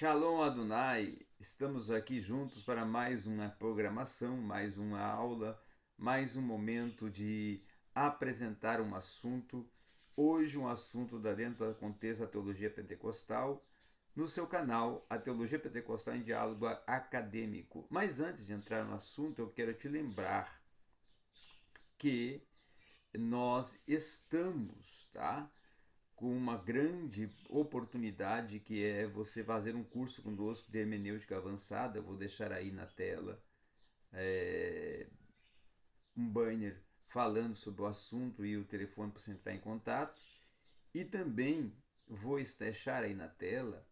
Shalom Adonai, estamos aqui juntos para mais uma programação, mais uma aula, mais um momento de apresentar um assunto. Hoje, um assunto da dentro do contexto da teologia pentecostal, no seu canal, a Teologia Pentecostal em Diálogo Acadêmico. Mas antes de entrar no assunto, eu quero te lembrar que nós estamos, tá? Com uma grande oportunidade que é você fazer um curso conosco de hermenêutica avançada. Eu vou deixar aí na tela é, um banner falando sobre o assunto e o telefone para você entrar em contato. E também vou deixar aí na tela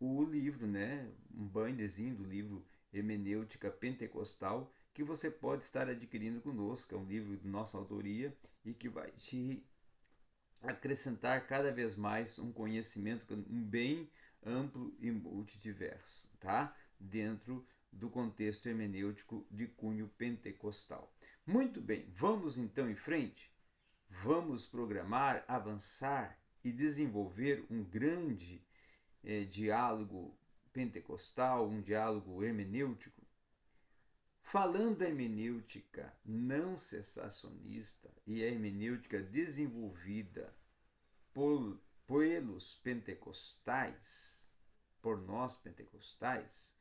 o livro, né, um bannerzinho do livro Hermenêutica Pentecostal que você pode estar adquirindo conosco. É um livro de nossa autoria e que vai te acrescentar cada vez mais um conhecimento bem amplo e multidiverso, tá? Dentro do contexto hermenêutico de cunho pentecostal. Muito bem, vamos então em frente? Vamos programar, avançar e desenvolver um grande eh, diálogo pentecostal, um diálogo hermenêutico Falando da hermenêutica não cessacionista e a hermenêutica desenvolvida por, pelos pentecostais, por nós pentecostais,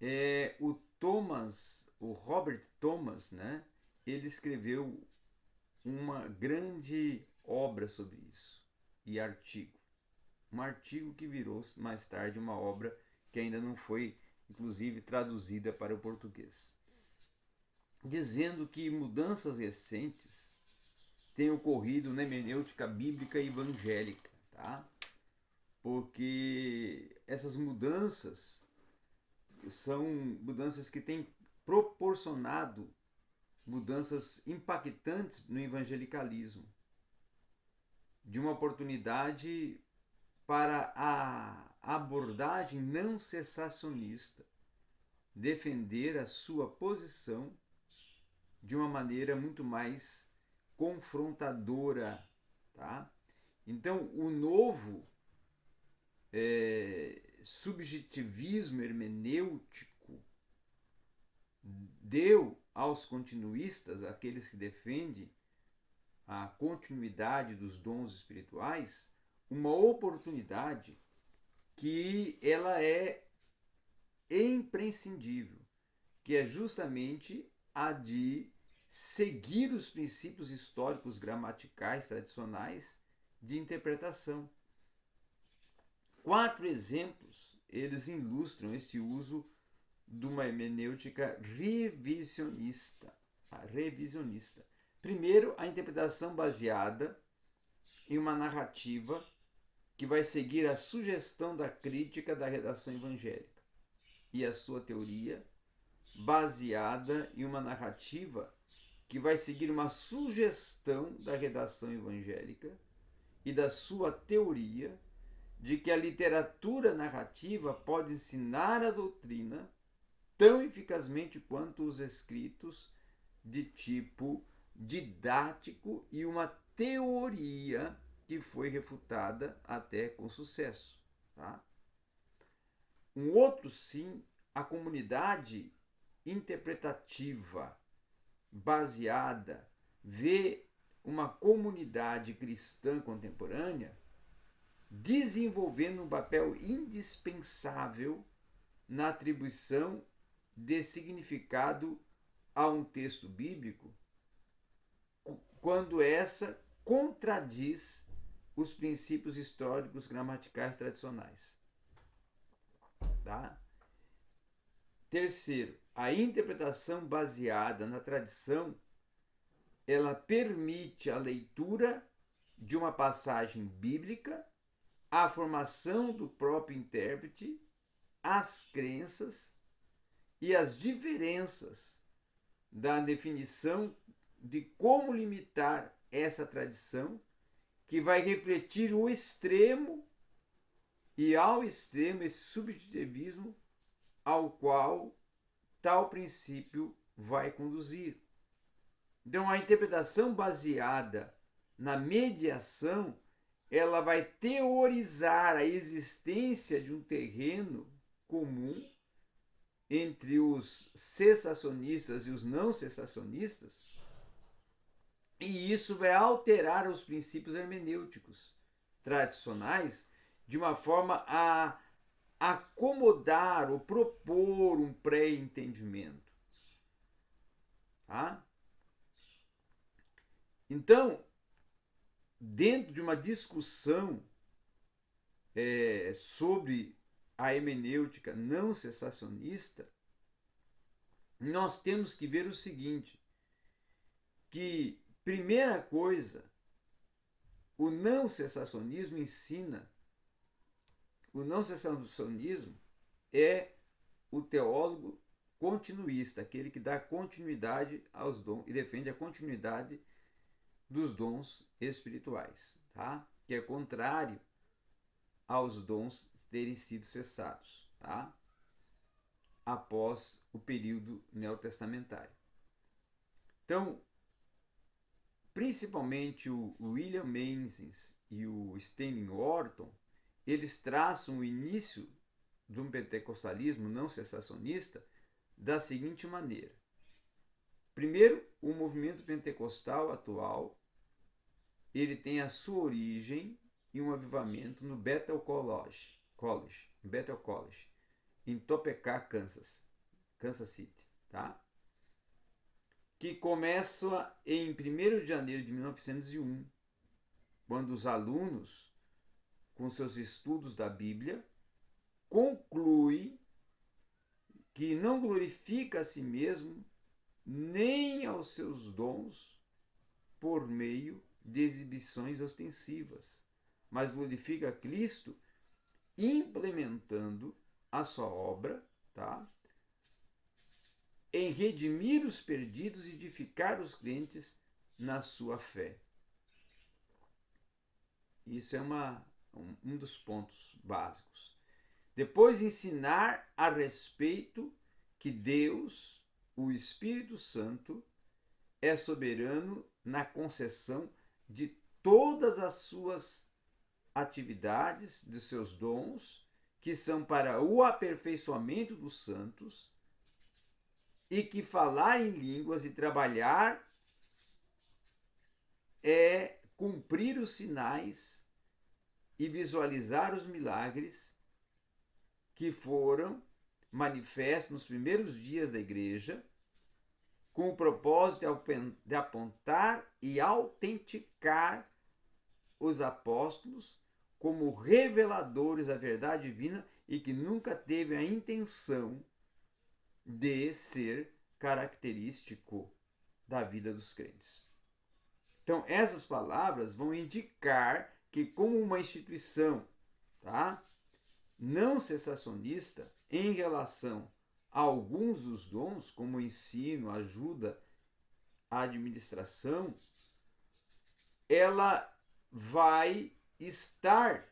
é, o Thomas, o Robert Thomas, né, ele escreveu uma grande obra sobre isso e artigo. Um artigo que virou mais tarde uma obra que ainda não foi inclusive traduzida para o português, dizendo que mudanças recentes têm ocorrido na hermenêutica bíblica e evangélica, tá? Porque essas mudanças são mudanças que têm proporcionado mudanças impactantes no evangelicalismo, de uma oportunidade para a abordagem não cessacionista, defender a sua posição de uma maneira muito mais confrontadora, tá? Então, o novo é, subjetivismo hermenêutico deu aos continuistas, aqueles que defendem a continuidade dos dons espirituais, uma oportunidade que ela é imprescindível, que é justamente a de seguir os princípios históricos gramaticais tradicionais de interpretação. Quatro exemplos eles ilustram esse uso de uma hermenêutica revisionista. revisionista. Primeiro, a interpretação baseada em uma narrativa que vai seguir a sugestão da crítica da redação evangélica e a sua teoria, baseada em uma narrativa que vai seguir uma sugestão da redação evangélica e da sua teoria de que a literatura narrativa pode ensinar a doutrina tão eficazmente quanto os escritos de tipo didático e uma teoria que foi refutada até com sucesso. Tá? Um outro sim, a comunidade interpretativa baseada vê uma comunidade cristã contemporânea desenvolvendo um papel indispensável na atribuição de significado a um texto bíblico, quando essa contradiz os princípios históricos gramaticais tradicionais. Tá? Terceiro, a interpretação baseada na tradição ela permite a leitura de uma passagem bíblica, a formação do próprio intérprete, as crenças e as diferenças da definição de como limitar essa tradição que vai refletir o extremo e ao extremo esse subjetivismo ao qual tal princípio vai conduzir. Então, a interpretação baseada na mediação ela vai teorizar a existência de um terreno comum entre os cessacionistas e os não cessacionistas, e isso vai alterar os princípios hermenêuticos tradicionais de uma forma a acomodar ou propor um pré-entendimento. Tá? Então, dentro de uma discussão é, sobre a hemenêutica não cessacionista, nós temos que ver o seguinte, que primeira coisa, o não cessacionismo ensina, o não cessacionismo é o teólogo continuista, aquele que dá continuidade aos dons e defende a continuidade dos dons espirituais, tá? Que é contrário aos dons terem sido cessados, tá? Após o período neotestamentário. Então, principalmente o William Menzies e o Stanley Orton, eles traçam o início de um pentecostalismo não cessacionista da seguinte maneira. Primeiro, o movimento pentecostal atual ele tem a sua origem em um avivamento no Bethel College, College, Bethel College, em Topeka, Kansas, Kansas City, tá? Que começa em 1 de janeiro de 1901, quando os alunos, com seus estudos da Bíblia, concluem que não glorifica a si mesmo nem aos seus dons por meio de exibições ostensivas, mas glorifica Cristo implementando a sua obra, tá? Em redimir os perdidos e edificar os crentes na sua fé. Isso é uma, um, dos pontos básicos. Depois, ensinar a respeito que Deus, o Espírito Santo, é soberano na concessão de todas as suas atividades, de seus dons, que são para o aperfeiçoamento dos santos, e que falar em línguas e trabalhar é cumprir os sinais e visualizar os milagres que foram manifestos nos primeiros dias da igreja com o propósito de apontar e autenticar os apóstolos como reveladores da verdade divina e que nunca teve a intenção de ser característico da vida dos crentes. Então, essas palavras vão indicar que, como uma instituição tá, não cessacionista em relação alguns dos dons, como ensino, ajuda, a administração, ela vai estar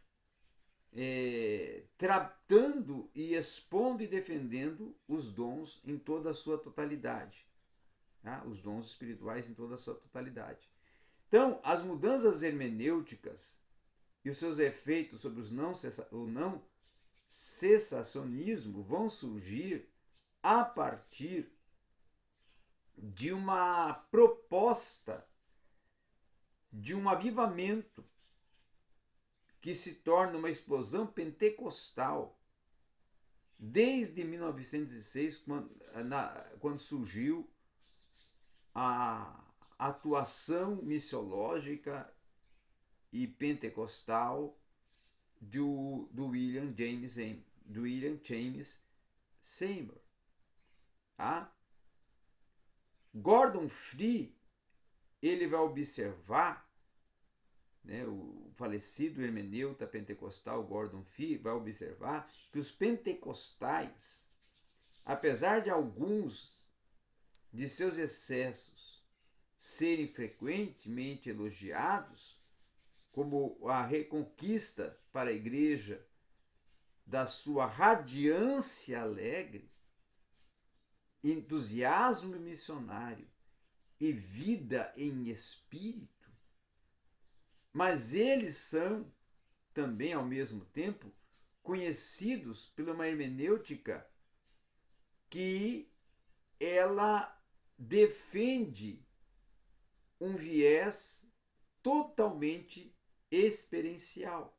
é, tratando e expondo e defendendo os dons em toda a sua totalidade. Tá? Os dons espirituais em toda a sua totalidade. Então, as mudanças hermenêuticas e os seus efeitos sobre os não, o não cessacionismo vão surgir a partir de uma proposta de um avivamento que se torna uma explosão pentecostal desde 1906, quando, na, quando surgiu a atuação missiológica e pentecostal do, do William James do William James Seymour. Tá? Gordon Free ele vai observar, né, o falecido hermeneuta pentecostal Gordon Fee vai observar que os pentecostais, apesar de alguns de seus excessos serem frequentemente elogiados, como a reconquista para a igreja da sua radiância alegre, entusiasmo missionário e vida em espírito, mas eles são também, ao mesmo tempo, conhecidos pela uma hermenêutica que ela defende um viés totalmente experiencial.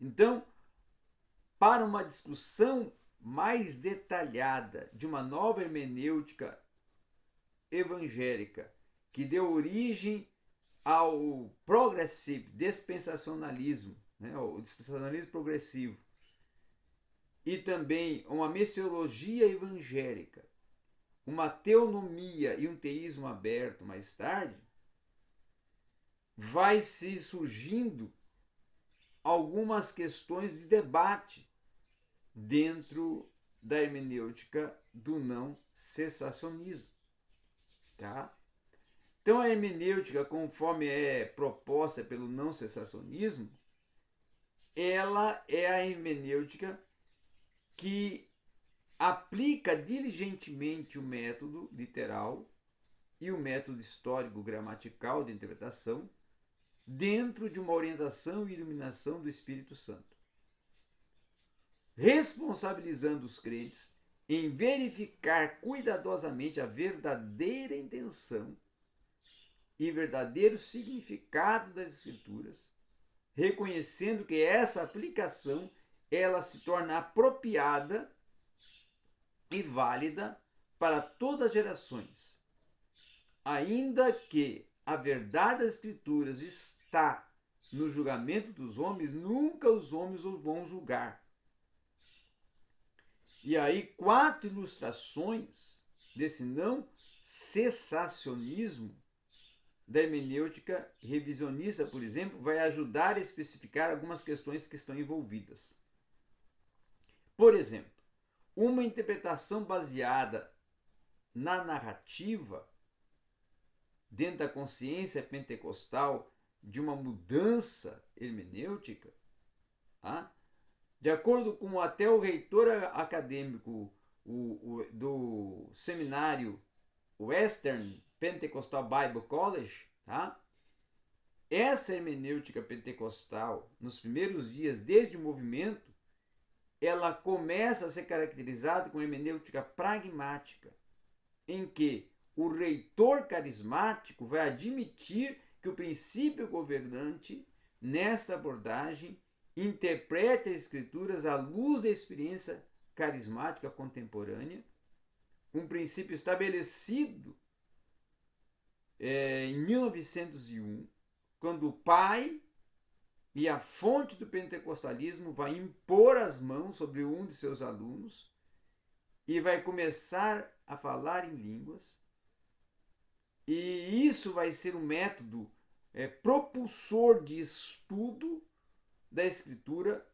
Então, para uma discussão mais detalhada de uma nova hermenêutica evangélica que deu origem ao progressive dispensacionalismo, né, o dispensacionalismo progressivo, e também uma messiologia evangélica, uma teonomia e um teísmo aberto mais tarde, vai se surgindo algumas questões de debate dentro da hermenêutica do não cessacionismo. Tá? Então, a hermenêutica, conforme é proposta pelo não cessacionismo, ela é a hermenêutica que aplica diligentemente o método literal e o método histórico-gramatical de interpretação dentro de uma orientação e iluminação do Espírito Santo, responsabilizando os crentes em verificar cuidadosamente a verdadeira intenção e verdadeiro significado das escrituras, reconhecendo que essa aplicação ela se torna apropriada e válida para todas as gerações, ainda que a verdade das escrituras está no julgamento dos homens, nunca os homens os vão julgar. E aí, quatro ilustrações desse não cessacionismo da hermenêutica revisionista, por exemplo, vai ajudar a especificar algumas questões que estão envolvidas. Por exemplo, uma interpretação baseada na narrativa dentro da consciência pentecostal de uma mudança hermenêutica, tá? de acordo com até o reitor acadêmico o, o, do seminário Western Pentecostal Bible College, tá? essa hermenêutica pentecostal, nos primeiros dias desde o movimento, ela começa a ser caracterizada como hermenêutica pragmática, em que o reitor carismático vai admitir que o princípio governante, nesta abordagem, interprete as Escrituras à luz da experiência carismática contemporânea, um princípio estabelecido é, em 1901, quando o pai e a fonte do pentecostalismo vai impor as mãos sobre um de seus alunos e vai começar a falar em línguas e isso vai ser um método é, propulsor de estudo da escritura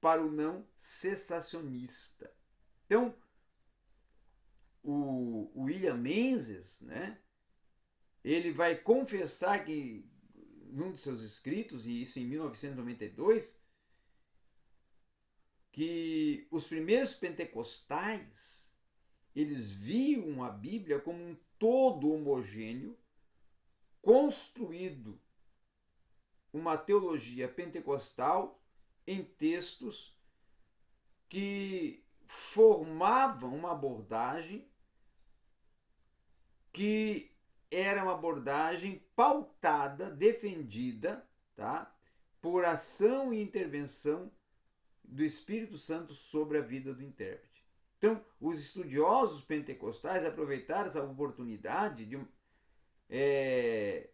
para o não cessacionista. Então, o, William Menzies, né, ele vai confessar que, num de seus escritos, e isso em 1992, que os primeiros pentecostais eles viam a Bíblia como um todo homogêneo, construído uma teologia pentecostal em textos que formavam uma abordagem que era uma abordagem pautada, defendida, tá? por ação e intervenção do Espírito Santo sobre a vida do intérprete. Então, os estudiosos pentecostais aproveitaram essa oportunidade de, é,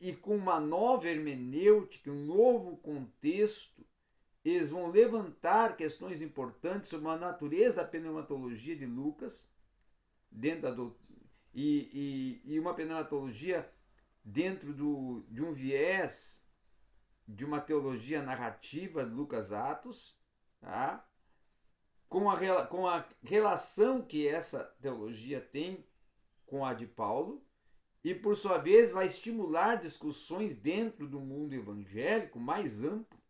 e com uma nova hermenêutica, um novo contexto, eles vão levantar questões importantes sobre a natureza da pneumatologia de Lucas, dentro da do, e, e, e uma pneumatologia dentro do, de um viés de uma teologia narrativa de Lucas Atos, tá? com a, com a relação que essa teologia tem com a de Paulo, e por sua vez vai estimular discussões dentro do mundo evangélico mais amplo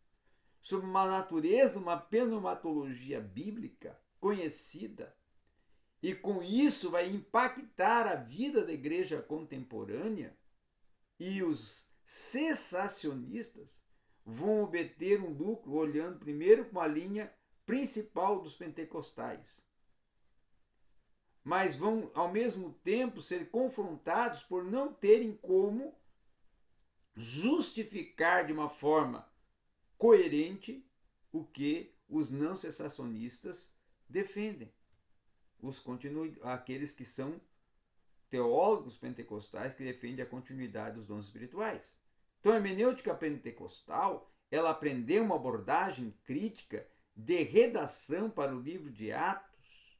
sobre uma natureza, uma pneumatologia bíblica conhecida, e com isso vai impactar a vida da igreja contemporânea e os cessacionistas vão obter um lucro olhando primeiro com a linha principal dos pentecostais. Mas vão ao mesmo tempo ser confrontados por não terem como justificar de uma forma coerente o que os não cessacionistas defendem. Os continu... aqueles que são teólogos pentecostais que defendem a continuidade dos dons espirituais. Então, a hermenêutica pentecostal, ela aprendeu uma abordagem crítica de redação para o livro de Atos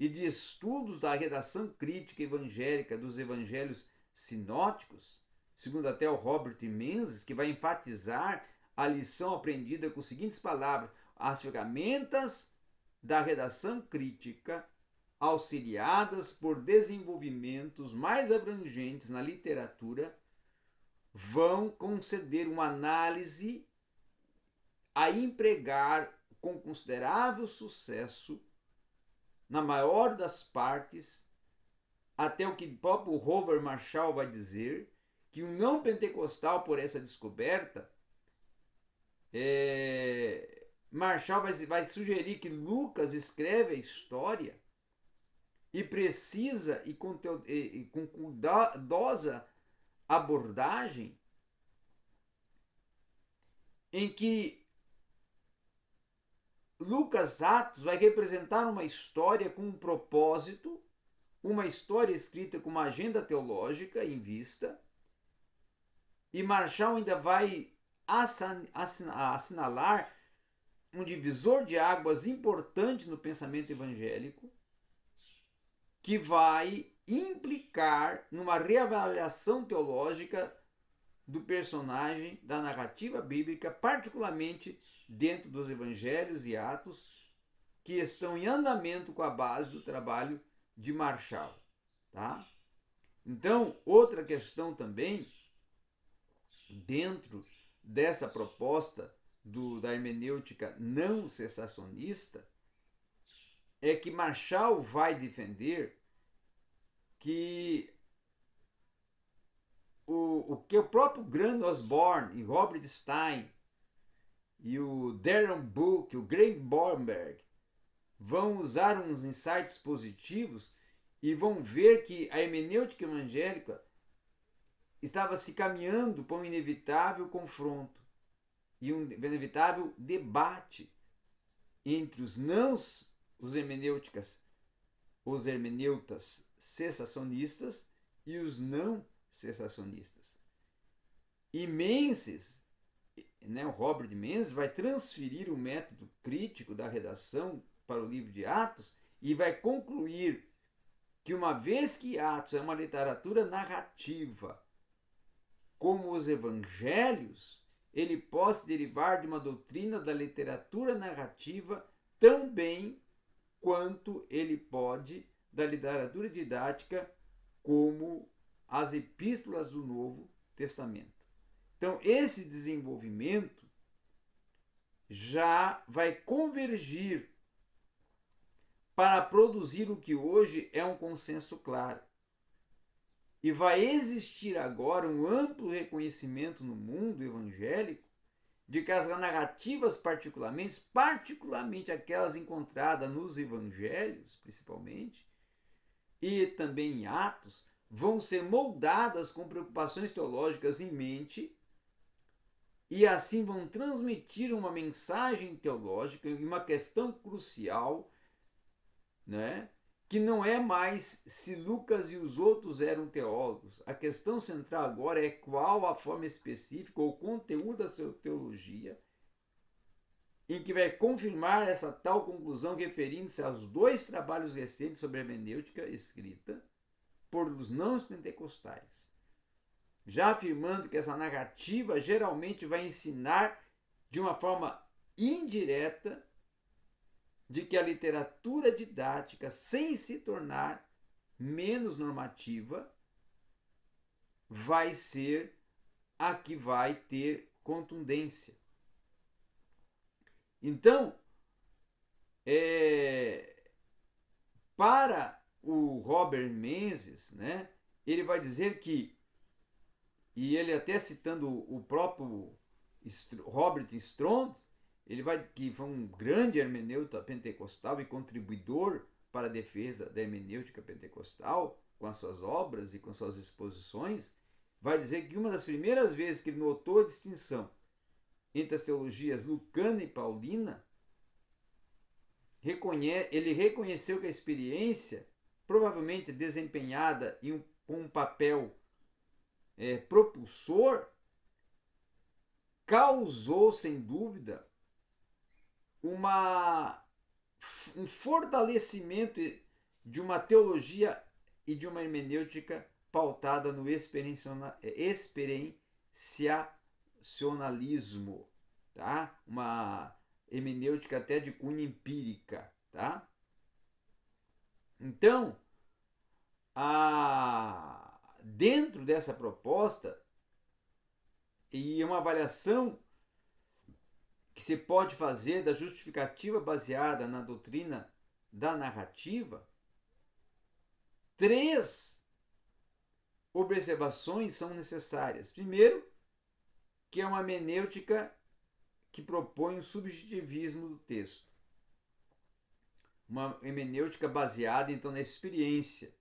e de estudos da redação crítica evangélica dos evangelhos sinóticos, segundo até o Robert Menzies, que vai enfatizar a lição aprendida com as seguintes palavras: as ferramentas da redação crítica, auxiliadas por desenvolvimentos mais abrangentes na literatura, vão conceder uma análise a empregar com considerável sucesso, na maior das partes, até o que o próprio Robert Marshall vai dizer, que o não pentecostal, por essa descoberta, é, Marshall vai, vai sugerir que Lucas escreve a história e precisa e com, e, e com cuidadosa abordagem em que Lucas Atos vai representar uma história com um propósito, uma história escrita com uma agenda teológica em vista, e Marshall ainda vai assinalar um divisor de águas importante no pensamento evangélico, que vai implicar numa reavaliação teológica do personagem da narrativa bíblica, particularmente dentro dos evangelhos e atos que estão em andamento com a base do trabalho de Marshall, tá? Então, outra questão também dentro dessa proposta do, da hermenêutica não cessacionista é que Marshall vai defender que o, o que o próprio Grant Osborne e Robert Stein e o Darren Book, o Greg Bornberg vão usar uns insights positivos e vão ver que a hermenêutica evangélica estava se caminhando para um inevitável confronto e um inevitável debate entre os não os hermenêuticas, os hermeneutas cessacionistas e os não cessacionistas. E Menzies, né, o Robert Menzies vai transferir o método crítico da redação para o livro de Atos e vai concluir que uma vez que Atos é uma literatura narrativa como os evangelhos, ele pode derivar de uma doutrina da literatura narrativa tão bem quanto ele pode da literatura didática como as epístolas do Novo Testamento. Então, esse desenvolvimento já vai convergir para produzir o que hoje é um consenso claro. E vai existir agora um amplo reconhecimento no mundo evangélico de que as narrativas particularmente, particularmente aquelas encontradas nos evangelhos, principalmente, e também em Atos, vão ser moldadas com preocupações teológicas em mente e assim vão transmitir uma mensagem teológica e uma questão crucial, né? Que não é mais se Lucas e os outros eram teólogos. A questão central agora é qual a forma específica ou conteúdo da sua teologia em que vai confirmar essa tal conclusão referindo-se aos dois trabalhos recentes sobre a hermenêutica escrita por os não pentecostais, já afirmando que essa narrativa geralmente vai ensinar de uma forma indireta de que a literatura didática, sem se tornar menos normativa, vai ser a que vai ter contundência. Então, é, para o Robert Menzies, né, ele vai dizer que e ele até citando o próprio Robert Strong, ele vai que foi um grande hermeneuta pentecostal e contribuidor para a defesa da hermenêutica pentecostal com as suas obras e com suas exposições, vai dizer que uma das primeiras vezes que ele notou a distinção entre as teologias lucana e paulina, ele reconheceu que a experiência, provavelmente desempenhada em um, com um papel é, propulsor, causou, sem dúvida, uma, um fortalecimento de uma teologia e de uma hermenêutica pautada no experienciacionalismo, tá? Uma hermenêutica até de cunho empírica, tá? Então, a, dentro dessa proposta e uma avaliação que se pode fazer da justificativa baseada na doutrina da narrativa, três observações são necessárias. Primeiro, que é uma menêutica que propõe o subjetivismo do texto. Uma hermenêutica baseada então na experiência,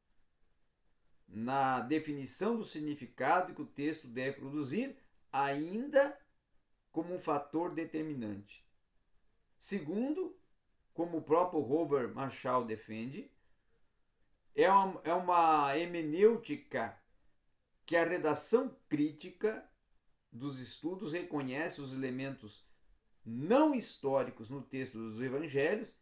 na definição do significado que o texto deve produzir, ainda como um fator determinante. Segundo, como o próprio Robert Marshall defende, é uma, é uma hermenêutica que a redação crítica dos estudos reconhece os elementos não históricos no texto dos evangelhos,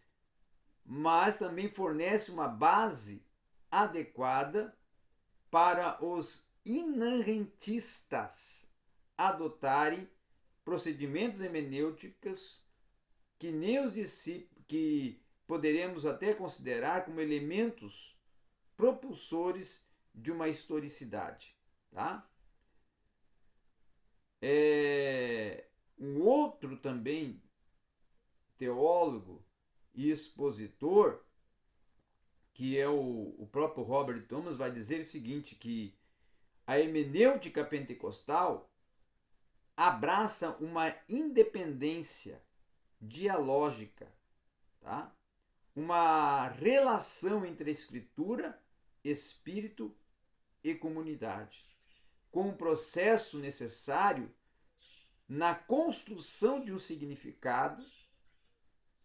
mas também fornece uma base adequada para os inarrentistas adotarem procedimentos hermenêuticos que nem os discípulos, que poderemos até considerar como elementos propulsores de uma historicidade. Tá? É, um outro também teólogo e expositor, que é o, o próprio Robert Thomas, vai dizer o seguinte, que a hermenêutica pentecostal abraça uma independência dialógica, tá? uma relação entre a escritura, espírito e comunidade, com o processo necessário na construção de um significado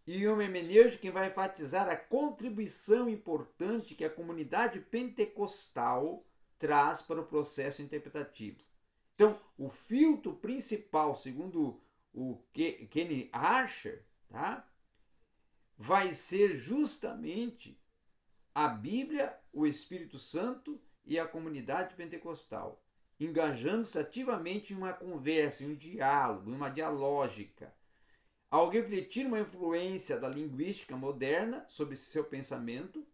e uma hermenêutica que vai enfatizar a contribuição importante que a comunidade pentecostal traz para o processo interpretativo. Então, o filtro principal, segundo o Kenny Archer, tá? vai ser justamente a Bíblia, o Espírito Santo e a comunidade pentecostal, engajando-se ativamente em uma conversa, em um diálogo, em uma dialógica. Ao refletir uma influência da linguística moderna sobre seu pensamento,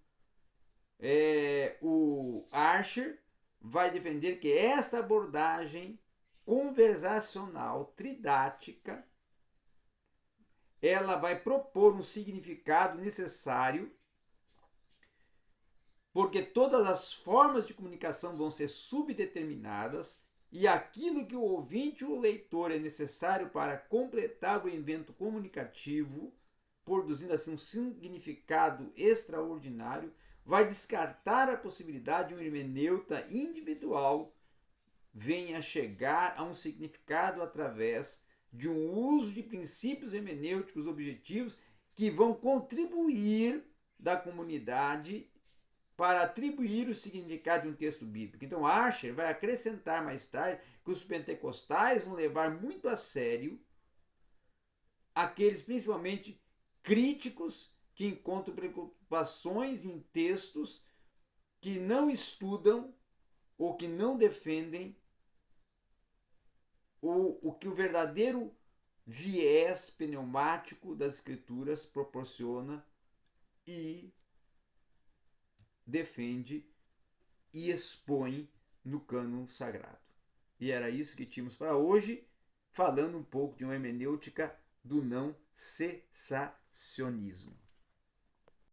é, o Archer vai defender que esta abordagem conversacional tridática ela vai propor um significado necessário porque todas as formas de comunicação vão ser subdeterminadas e aquilo que o ouvinte ou o leitor é necessário para completar o evento comunicativo, produzindo assim um significado extraordinário, vai descartar a possibilidade de um hermeneuta individual venha chegar a um significado através de um uso de princípios hermenêuticos objetivos que vão contribuir da comunidade para atribuir o significado de um texto bíblico. Então, Archer vai acrescentar mais tarde que os pentecostais vão levar muito a sério aqueles principalmente críticos que encontram preocupações em textos que não estudam ou que não defendem o, o que o verdadeiro viés pneumático das escrituras proporciona e defende e expõe no cânon sagrado. E era isso que tínhamos para hoje, falando um pouco de uma hermenêutica do não cessacionismo.